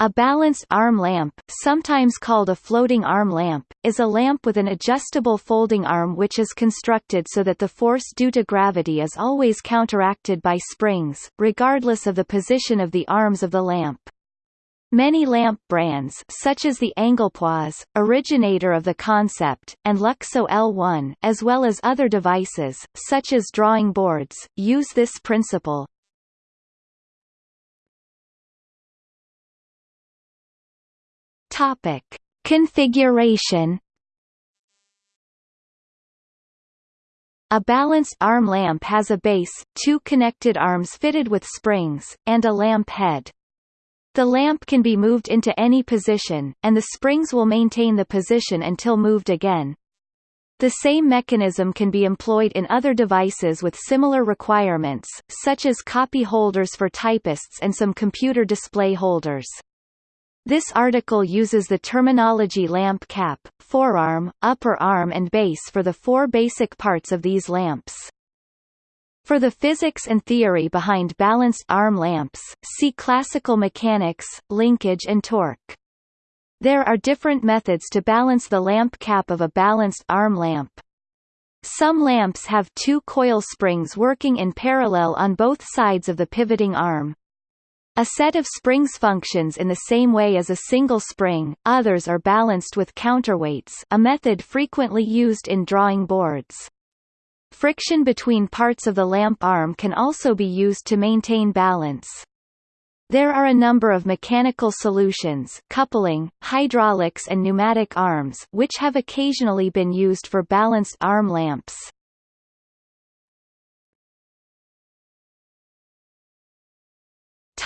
A balanced arm lamp, sometimes called a floating arm lamp, is a lamp with an adjustable folding arm which is constructed so that the force due to gravity is always counteracted by springs, regardless of the position of the arms of the lamp. Many lamp brands such as the Anglepoise, originator of the concept, and Luxo L1 as well as other devices, such as drawing boards, use this principle. Topic: Configuration. A balanced arm lamp has a base, two connected arms fitted with springs, and a lamp head. The lamp can be moved into any position, and the springs will maintain the position until moved again. The same mechanism can be employed in other devices with similar requirements, such as copy holders for typists and some computer display holders. This article uses the terminology lamp cap, forearm, upper arm and base for the four basic parts of these lamps. For the physics and theory behind balanced arm lamps, see classical mechanics, linkage and torque. There are different methods to balance the lamp cap of a balanced arm lamp. Some lamps have two coil springs working in parallel on both sides of the pivoting arm. A set of springs functions in the same way as a single spring, others are balanced with counterweights a method frequently used in drawing boards. Friction between parts of the lamp arm can also be used to maintain balance. There are a number of mechanical solutions coupling, hydraulics and pneumatic arms which have occasionally been used for balanced arm lamps.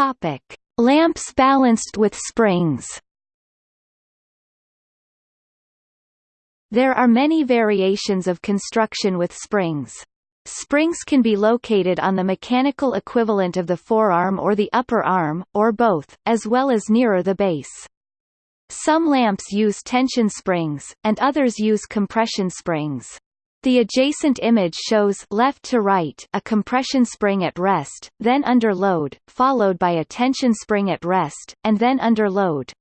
Topic: Lamps balanced with springs. There are many variations of construction with springs. Springs can be located on the mechanical equivalent of the forearm or the upper arm, or both, as well as nearer the base. Some lamps use tension springs, and others use compression springs. The adjacent image shows left to right a compression spring at rest, then under load, followed by a tension spring at rest, and then under load.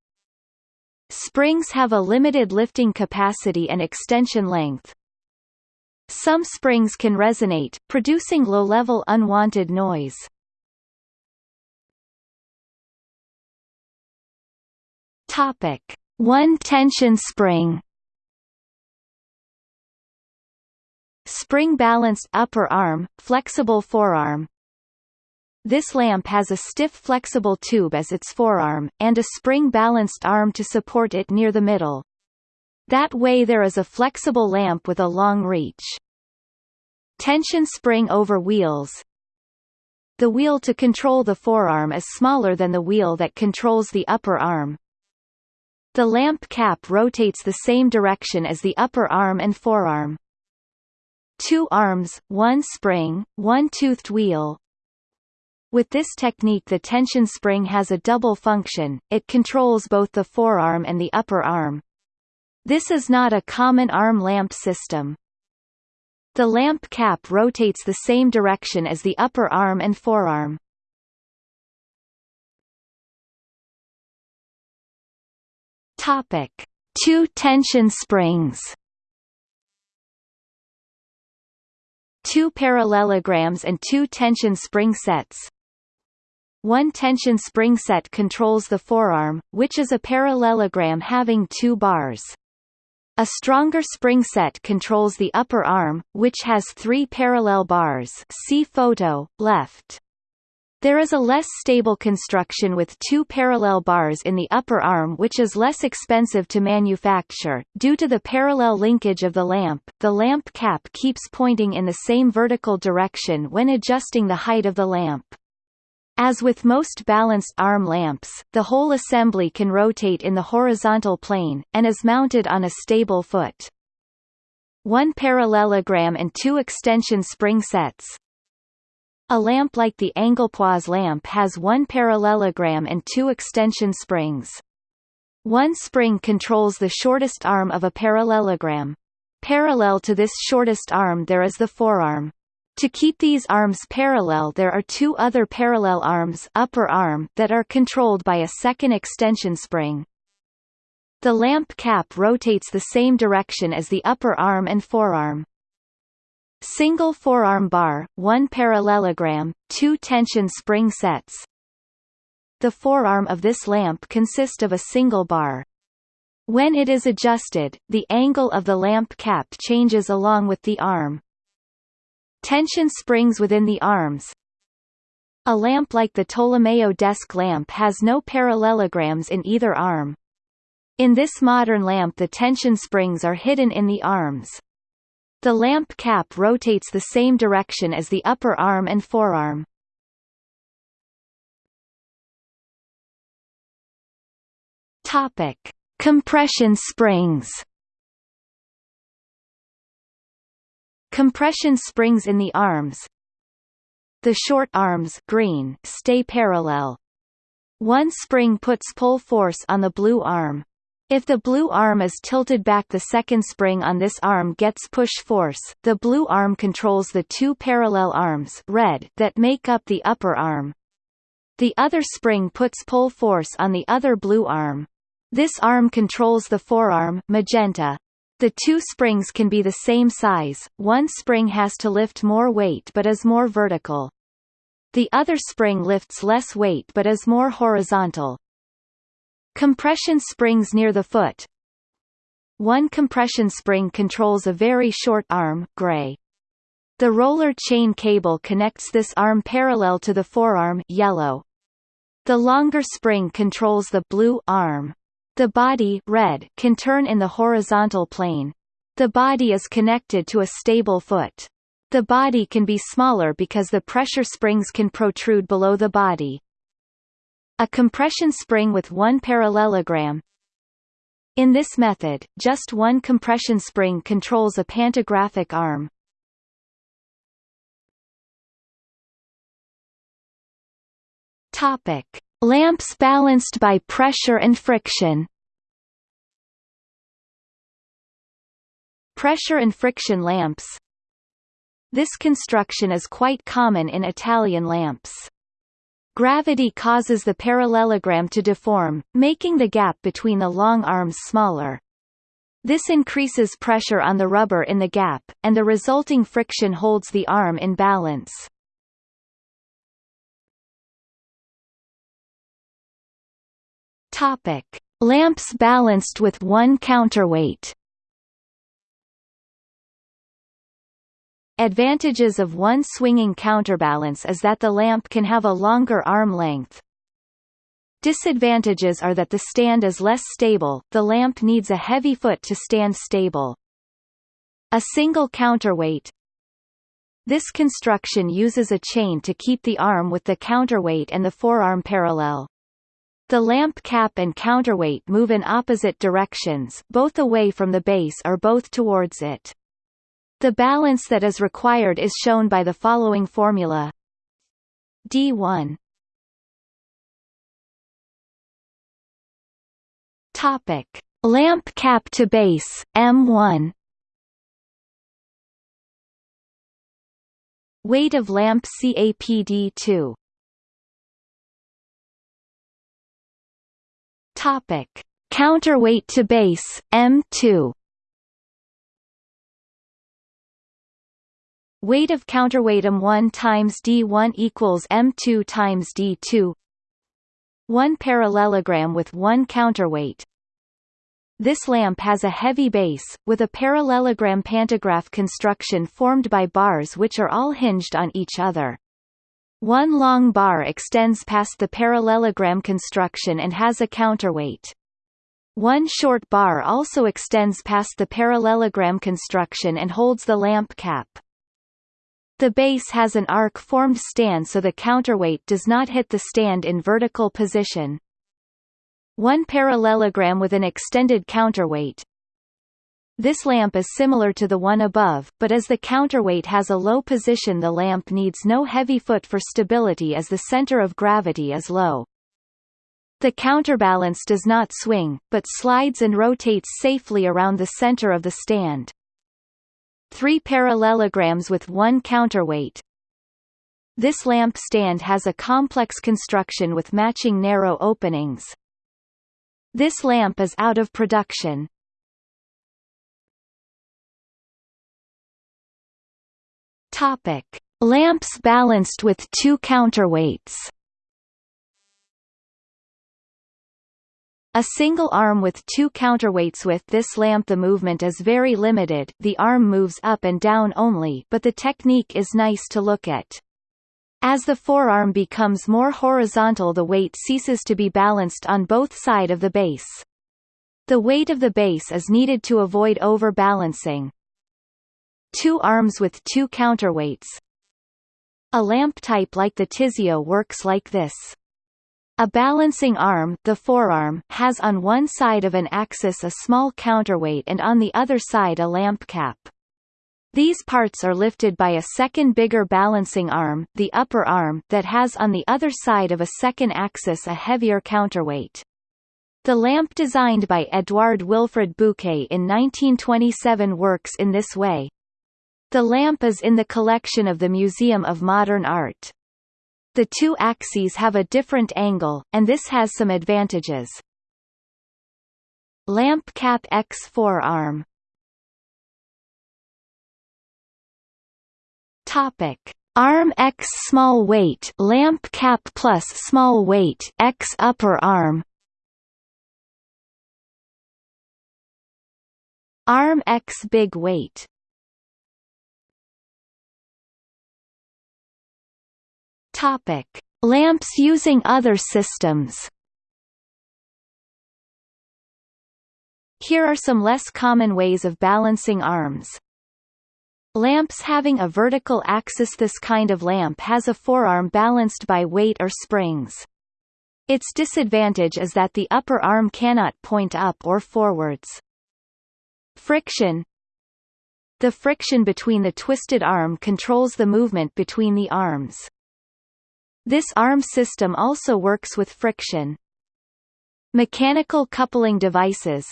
Springs have a limited lifting capacity and extension length. Some springs can resonate, producing low-level unwanted noise. Topic: One tension spring. Spring-balanced upper arm, flexible forearm. This lamp has a stiff flexible tube as its forearm, and a spring-balanced arm to support it near the middle. That way there is a flexible lamp with a long reach. Tension spring over wheels. The wheel to control the forearm is smaller than the wheel that controls the upper arm. The lamp cap rotates the same direction as the upper arm and forearm two arms, one spring, one toothed wheel. With this technique the tension spring has a double function, it controls both the forearm and the upper arm. This is not a common arm lamp system. The lamp cap rotates the same direction as the upper arm and forearm. Topic: Two tension springs. Two parallelograms and two tension spring sets. One tension spring set controls the forearm, which is a parallelogram having two bars. A stronger spring set controls the upper arm, which has three parallel bars see photo, left. There is a less stable construction with two parallel bars in the upper arm which is less expensive to manufacture. Due to the parallel linkage of the lamp, the lamp cap keeps pointing in the same vertical direction when adjusting the height of the lamp. As with most balanced arm lamps, the whole assembly can rotate in the horizontal plane, and is mounted on a stable foot. One parallelogram and two extension spring sets, a lamp like the Anglepoise lamp has one parallelogram and two extension springs. One spring controls the shortest arm of a parallelogram. Parallel to this shortest arm there is the forearm. To keep these arms parallel there are two other parallel arms upper arm that are controlled by a second extension spring. The lamp cap rotates the same direction as the upper arm and forearm. Single forearm bar, one parallelogram, two tension spring sets. The forearm of this lamp consists of a single bar. When it is adjusted, the angle of the lamp cap changes along with the arm. Tension springs within the arms. A lamp like the Tolomeo desk lamp has no parallelograms in either arm. In this modern lamp the tension springs are hidden in the arms. The lamp cap rotates the same direction as the upper arm and forearm. Topic: Compression springs. Compression springs in the arms. The short arms green stay parallel. One spring puts pull force on the blue arm. If the blue arm is tilted back the second spring on this arm gets push force, the blue arm controls the two parallel arms red that make up the upper arm. The other spring puts pull force on the other blue arm. This arm controls the forearm magenta. The two springs can be the same size, one spring has to lift more weight but is more vertical. The other spring lifts less weight but is more horizontal. Compression springs near the foot. One compression spring controls a very short arm gray. The roller chain cable connects this arm parallel to the forearm yellow. The longer spring controls the blue arm. The body red can turn in the horizontal plane. The body is connected to a stable foot. The body can be smaller because the pressure springs can protrude below the body. A compression spring with one parallelogram In this method, just one compression spring controls a pantographic arm. Topic. Lamps balanced by pressure and friction Pressure and friction lamps This construction is quite common in Italian lamps. Gravity causes the parallelogram to deform, making the gap between the long arms smaller. This increases pressure on the rubber in the gap, and the resulting friction holds the arm in balance. Topic: Lamps balanced with one counterweight. Advantages of one swinging counterbalance is that the lamp can have a longer arm length. Disadvantages are that the stand is less stable, the lamp needs a heavy foot to stand stable. A single counterweight This construction uses a chain to keep the arm with the counterweight and the forearm parallel. The lamp cap and counterweight move in opposite directions both away from the base or both towards it. The balance that is required is shown by the following formula. D1 Topic. Lamp cap to base M1 Weight of lamp CAPD2 Topic: Counterweight to base M2. Weight of counterweight M1 times D1 equals M2 times D2. One parallelogram with one counterweight. This lamp has a heavy base, with a parallelogram pantograph construction formed by bars which are all hinged on each other. One long bar extends past the parallelogram construction and has a counterweight. One short bar also extends past the parallelogram construction and holds the lamp cap. The base has an arc-formed stand so the counterweight does not hit the stand in vertical position. One parallelogram with an extended counterweight, this lamp is similar to the one above, but as the counterweight has a low position the lamp needs no heavy foot for stability as the center of gravity is low. The counterbalance does not swing, but slides and rotates safely around the center of the stand. Three parallelograms with one counterweight. This lamp stand has a complex construction with matching narrow openings. This lamp is out of production. Topic: Lamps balanced with two counterweights. A single arm with two counterweights with this lamp the movement is very limited the arm moves up and down only but the technique is nice to look at. As the forearm becomes more horizontal the weight ceases to be balanced on both side of the base. The weight of the base is needed to avoid overbalancing. Two arms with two counterweights. A lamp type like the Tizio works like this. A balancing arm the forearm has on one side of an axis a small counterweight and on the other side a lamp cap. These parts are lifted by a second bigger balancing arm, the upper arm, that has on the other side of a second axis a heavier counterweight. The lamp designed by Edouard Wilfrid Buquet in 1927 works in this way. The lamp is in the collection of the Museum of Modern Art. The two axes have a different angle, and this has some advantages. Lamp cap X forearm. Topic: Arm X small weight lamp cap plus small weight X upper arm. Arm X big weight Topic: Lamps using other systems Here are some less common ways of balancing arms. Lamps having a vertical axis This kind of lamp has a forearm balanced by weight or springs. Its disadvantage is that the upper arm cannot point up or forwards. Friction The friction between the twisted arm controls the movement between the arms. This arm system also works with friction. Mechanical coupling devices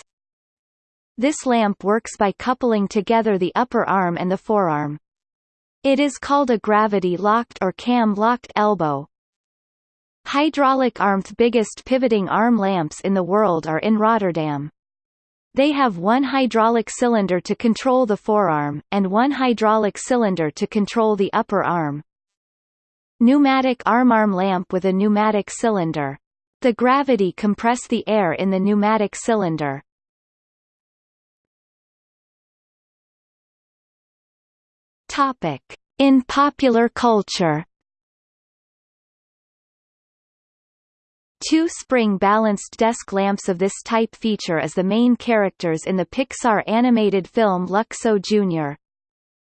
this lamp works by coupling together the upper arm and the forearm. It is called a gravity-locked or cam-locked elbow. Hydraulic arms biggest pivoting arm lamps in the world are in Rotterdam. They have one hydraulic cylinder to control the forearm, and one hydraulic cylinder to control the upper arm. Pneumatic arm-arm lamp with a pneumatic cylinder. The gravity compress the air in the pneumatic cylinder. Topic: In popular culture. Two spring-balanced desk lamps of this type feature as the main characters in the Pixar animated film Luxo Jr.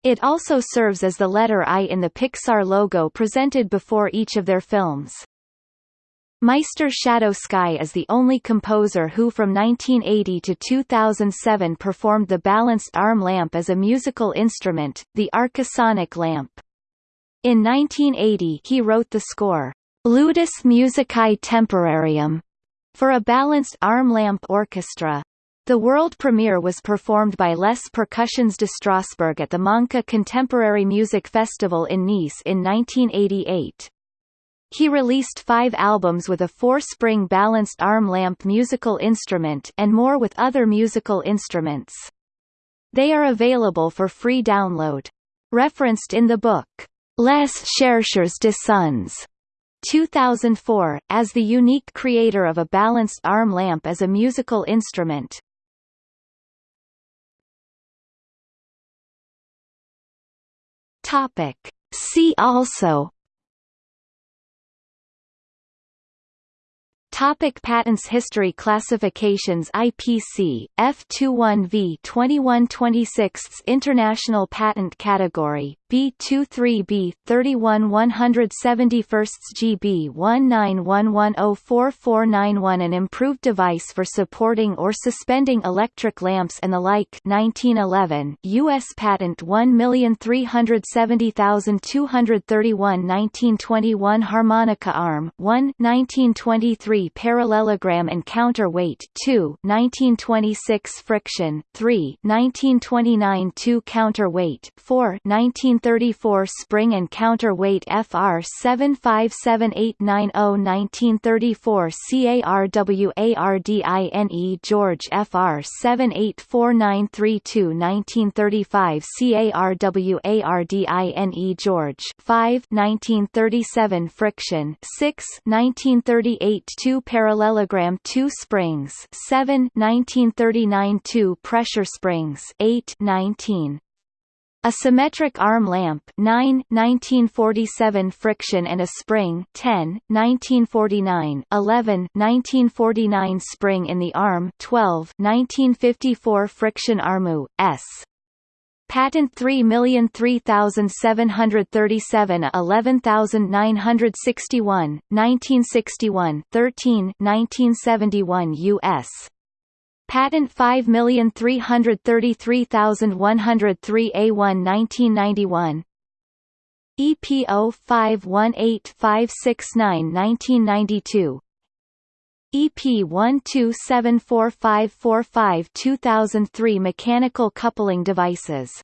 It also serves as the letter I in the Pixar logo presented before each of their films. Meister Shadow Sky is the only composer who from 1980 to 2007 performed the balanced arm lamp as a musical instrument, the Arcasonic lamp. In 1980 he wrote the score, Ludus Musicae Temporarium, for a balanced arm lamp orchestra. The world premiere was performed by Les Percussions de Strasbourg at the Manca Contemporary Music Festival in Nice in 1988. He released five albums with a four-spring balanced arm lamp musical instrument and more with other musical instruments. They are available for free download. Referenced in the book, Les Chercheurs de Sons, 2004, as the unique creator of a balanced arm lamp as a musical instrument. Topic. See also Topic patents History Classifications IPC, F21V 2126 International Patent Category, B23B 31 171 GB 191104491 An improved device for supporting or suspending electric lamps and the like 1911 U.S. Patent 1370231 1921 Harmonica arm 1 1923 Parallelogram and counterweight 2 1926 Friction 3 1929 2 Counterweight 4 1934 Spring and counterweight FR 757890 1934 CARWARDINE George FR 784932 1935 CARWARDINE George 5 1937 Friction 6 1938 2 Parallelogram 2 Springs 7 1939 2 Pressure Springs 8 19 a symmetric arm lamp 9 1947 friction and a spring 10 1949 11 1949 spring in the arm 12 1954 friction armu s Patent 3,003,737 11961, 1961 13 1971 U.S. Patent 5333103 A1 1991 EPO 518569 1992 EP 12745545 2003 Mechanical coupling devices